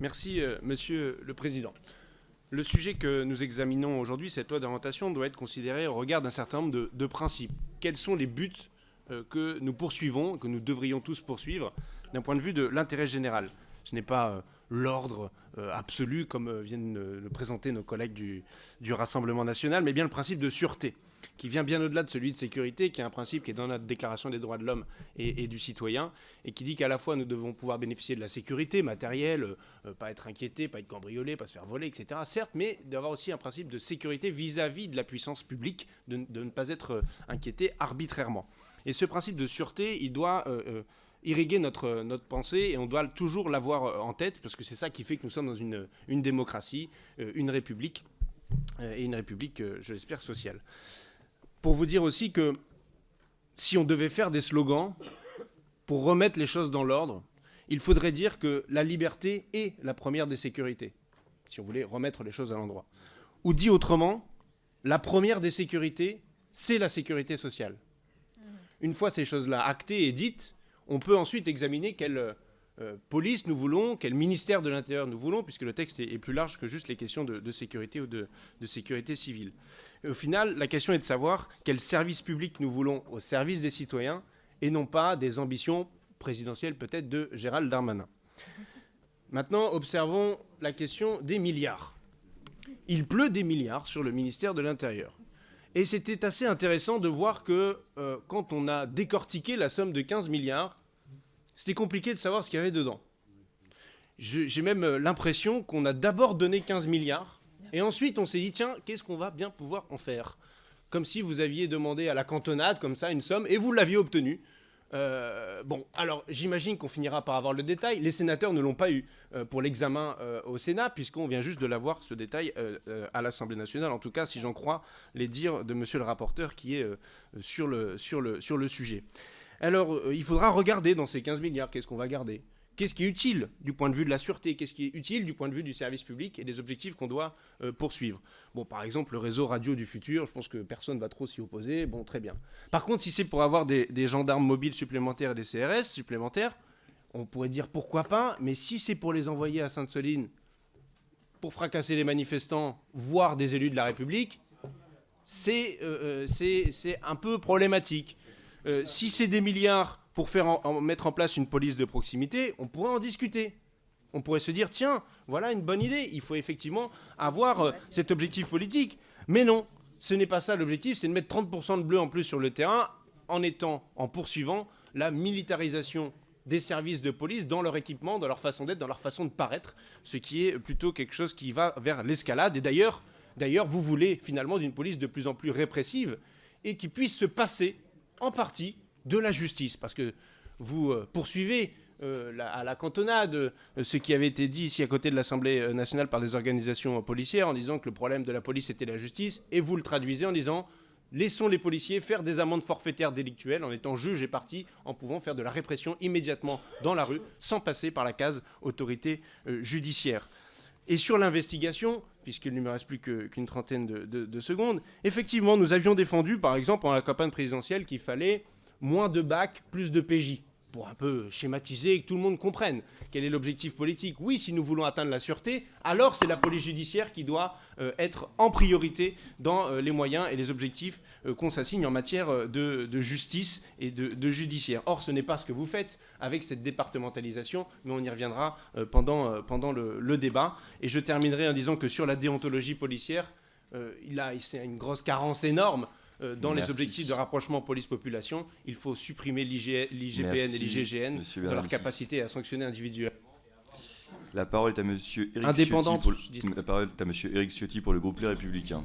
Merci, euh, Monsieur le Président. Le sujet que nous examinons aujourd'hui, cette loi d'orientation, doit être considéré au regard d'un certain nombre de, principes. Quels sont les buts euh, que nous poursuivons, que nous devrions tous poursuivre, d'un point de vue de l'intérêt général? Ce n'est pas euh, l'ordre euh, absolu, comme euh, viennent le présenter nos collègues du, du, Rassemblement national, mais bien le principe de sûreté, qui vient bien au-delà de celui de sécurité, qui est un principe qui est dans notre Déclaration des droits de l'homme et, du citoyen, et qui dit qu'à la fois nous devons pouvoir bénéficier de la sécurité matérielle, euh, pas être inquiété, pas être cambriolé, pas se faire voler, etc., certes, mais d'avoir aussi un principe de sécurité vis-à-vis -vis de la puissance publique, de, de, ne pas être inquiété arbitrairement. Et ce principe de sûreté, il doit irriguer notre, notre pensée et on doit toujours l'avoir euh, en tête parce que c'est ça qui fait que nous sommes dans une, une démocratie, euh, une république euh, et une république, je l'espère, sociale. Pour vous dire aussi que si on devait faire des slogans pour remettre les choses dans l'ordre, il faudrait dire que la liberté est la première des sécurités, si on voulait remettre les choses à l'endroit. Ou dit autrement, la première des sécurités, c'est la sécurité sociale. Une fois ces choses-là actées et dites, on peut ensuite examiner quelle euh, police nous voulons, quel ministère de l'Intérieur nous voulons, puisque le texte est, plus large que juste les questions de, sécurité ou de, sécurité civile. Au final, la question est de savoir quel service public nous voulons au service des citoyens et non pas des ambitions présidentielles peut-être de Gérald Darmanin. Maintenant, observons la question des milliards. Il pleut des milliards sur le ministère de l'Intérieur. Et c'était assez intéressant de voir que euh, quand on a décortiqué la somme de 15 milliards, c'était compliqué de savoir ce qu'il y avait dedans. J'ai même euh, l'impression qu'on a d'abord donné 15 milliards, et ensuite on s'est dit, tiens, qu'est-ce qu'on va bien pouvoir en faire? Comme si vous aviez demandé à la cantonade, comme ça, une somme, et vous l'aviez obtenue. Euh, bon, alors j'imagine qu'on finira par avoir le détail. Les sénateurs ne l'ont pas eu euh, pour l'examen euh, au Sénat, puisqu'on vient juste de l'avoir, ce détail, à l'Assemblée nationale. En tout cas, si j'en crois les dires de monsieur le rapporteur qui est sur, le, sujet. Alors, il faudra regarder dans ces 15 milliards, qu'est-ce qu'on va garder? Qu'est-ce qui est utile du point de vue de la sûreté? Qu'est-ce qui est utile du point de vue du service public et des objectifs qu'on doit euh, poursuivre? Bon, par exemple, le réseau radio du futur, je pense que personne ne va trop s'y opposer. Bon, très bien. Par contre, si c'est pour avoir des, gendarmes mobiles supplémentaires et des CRS supplémentaires, on pourrait dire pourquoi pas, mais si c'est pour les envoyer à Sainte-Soline pour fracasser les manifestants, voire des élus de la République, c'est euh, euh un peu problématique. Si c'est des milliards pour faire mettre en place une police de proximité, on pourrait en discuter. On pourrait se dire, tiens, voilà une bonne idée, il faut effectivement avoir euh, cet objectif politique. Mais non, ce n'est pas ça l'objectif, c'est de mettre 30% de bleu en plus sur le terrain en étant, en poursuivant la militarisation des services de police dans leur équipement, dans leur façon d'être, dans leur façon de paraître, ce qui est plutôt quelque chose qui va vers l'escalade. Et d'ailleurs, d'ailleurs, vous voulez finalement d'une police de plus en plus répressive et qui puisse se passer en partie de la justice, parce que vous euh, poursuivez euh, à la cantonade euh, ce qui avait été dit ici à côté de l'Assemblée nationale par des organisations policières en disant que le problème de la police était la justice, et vous le traduisez en disant laissons les policiers faire des amendes forfaitaires délictuelles en étant juge et partie, en pouvant faire de la répression immédiatement dans la rue, sans passer par la case autorité judiciaire. Et sur l'investigation, puisqu'il ne me reste plus qu'une qu trentaine de, de, secondes, effectivement, nous avions défendu, par exemple, en la campagne présidentielle, qu'il fallait moins de bacs, plus de PJ pour un peu schématiser et que tout le monde comprenne quel est l'objectif politique. Oui, si nous voulons atteindre la sûreté, alors c'est la police judiciaire qui doit euh, être en priorité dans euh, les moyens et les objectifs euh, qu'on s'assigne en matière de, justice et de, judiciaire. Or, ce n'est pas ce que vous faites avec cette départementalisation, mais on y reviendra pendant, le, débat. Et je terminerai en disant que sur la déontologie policière, il a une grosse carence énorme euh, dans Merci. les objectifs de rapprochement police-population, il faut supprimer l'IGPN et l'IGGN dans leur capacité à sanctionner individuellement. La parole est à Monsieur Eric Indépendante, Ciotti pour le, la parole est à Monsieur Éric Ciotti pour le groupe Les Républicains.